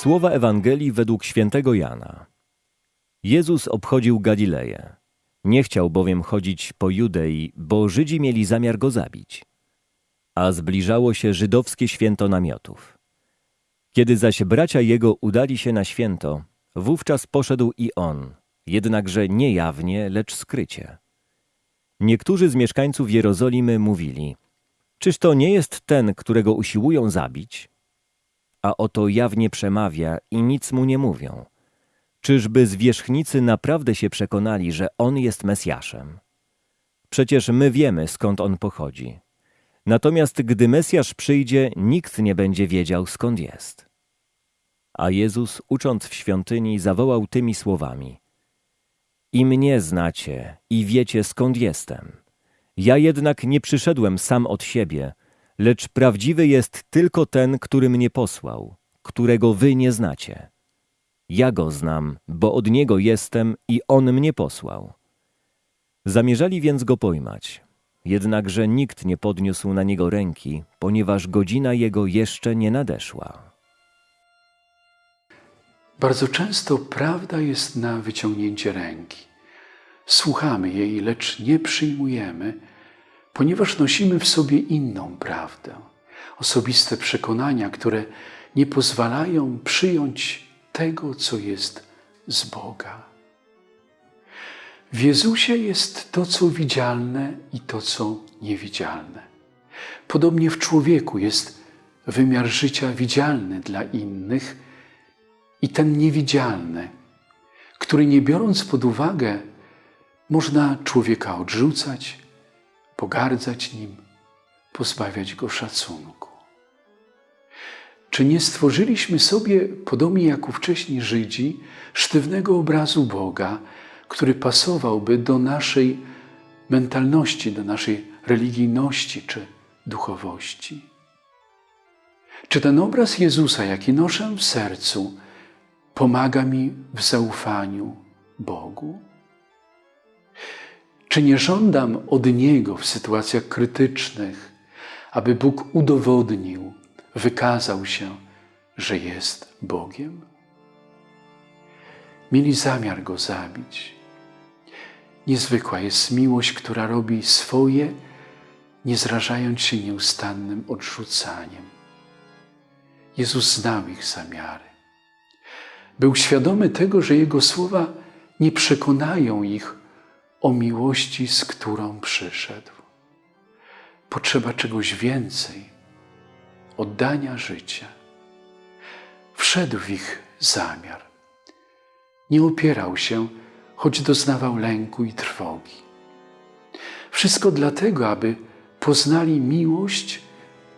Słowa Ewangelii według świętego Jana. Jezus obchodził Galileję. Nie chciał bowiem chodzić po Judei, bo Żydzi mieli zamiar go zabić. A zbliżało się żydowskie święto namiotów. Kiedy zaś bracia jego udali się na święto, wówczas poszedł i on, jednakże nie jawnie, lecz skrycie. Niektórzy z mieszkańców Jerozolimy mówili, czyż to nie jest ten, którego usiłują zabić? A oto jawnie przemawia i nic mu nie mówią. Czyżby zwierzchnicy naprawdę się przekonali, że on jest Mesjaszem? Przecież my wiemy, skąd on pochodzi. Natomiast gdy Mesjasz przyjdzie, nikt nie będzie wiedział, skąd jest. A Jezus, ucząc w świątyni, zawołał tymi słowami: I mnie znacie, i wiecie, skąd jestem. Ja jednak nie przyszedłem sam od siebie, lecz prawdziwy jest tylko ten, który mnie posłał, którego wy nie znacie. Ja go znam, bo od niego jestem i on mnie posłał. Zamierzali więc go pojmać, jednakże nikt nie podniósł na niego ręki, ponieważ godzina jego jeszcze nie nadeszła. Bardzo często prawda jest na wyciągnięcie ręki. Słuchamy jej, lecz nie przyjmujemy, ponieważ nosimy w sobie inną prawdę, osobiste przekonania, które nie pozwalają przyjąć tego, co jest z Boga. W Jezusie jest to, co widzialne i to, co niewidzialne. Podobnie w człowieku jest wymiar życia widzialny dla innych i ten niewidzialny, który nie biorąc pod uwagę, można człowieka odrzucać, pogardzać nim, pozbawiać go szacunku. Czy nie stworzyliśmy sobie, podobnie jak ówcześni Żydzi, sztywnego obrazu Boga, który pasowałby do naszej mentalności, do naszej religijności czy duchowości? Czy ten obraz Jezusa, jaki noszę w sercu, pomaga mi w zaufaniu Bogu? Czy nie żądam od Niego w sytuacjach krytycznych, aby Bóg udowodnił, wykazał się, że jest Bogiem? Mieli zamiar Go zabić. Niezwykła jest miłość, która robi swoje, nie zrażając się nieustannym odrzucaniem. Jezus znał ich zamiary. Był świadomy tego, że Jego słowa nie przekonają ich o miłości, z którą przyszedł. Potrzeba czegoś więcej, oddania życia. Wszedł w ich zamiar. Nie opierał się, choć doznawał lęku i trwogi. Wszystko dlatego, aby poznali miłość,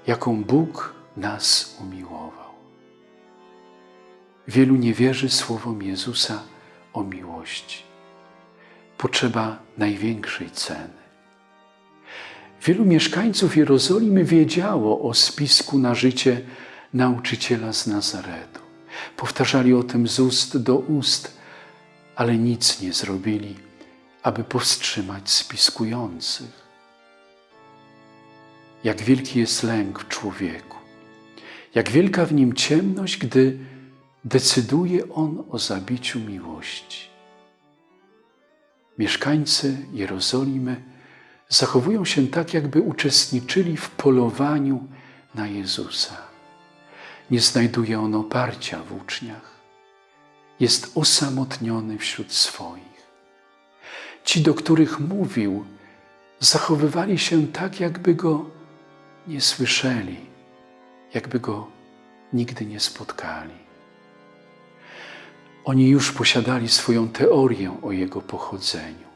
jaką Bóg nas umiłował. Wielu nie wierzy słowom Jezusa o miłości potrzeba największej ceny. Wielu mieszkańców Jerozolimy wiedziało o spisku na życie nauczyciela z Nazaretu. Powtarzali o tym z ust do ust, ale nic nie zrobili, aby powstrzymać spiskujących. Jak wielki jest lęk w człowieku, jak wielka w nim ciemność, gdy decyduje on o zabiciu miłości. Mieszkańcy Jerozolimy zachowują się tak, jakby uczestniczyli w polowaniu na Jezusa. Nie znajduje on oparcia w uczniach. Jest osamotniony wśród swoich. Ci, do których mówił, zachowywali się tak, jakby go nie słyszeli, jakby go nigdy nie spotkali. Oni już posiadali swoją teorię o Jego pochodzeniu.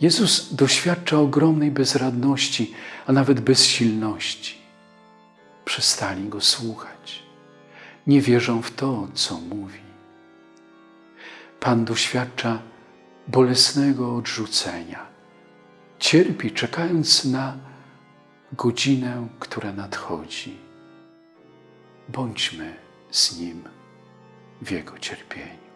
Jezus doświadcza ogromnej bezradności, a nawet bezsilności. Przestali Go słuchać. Nie wierzą w to, co mówi. Pan doświadcza bolesnego odrzucenia. Cierpi, czekając na godzinę, która nadchodzi. Bądźmy z Nim w Jego cierpieniu.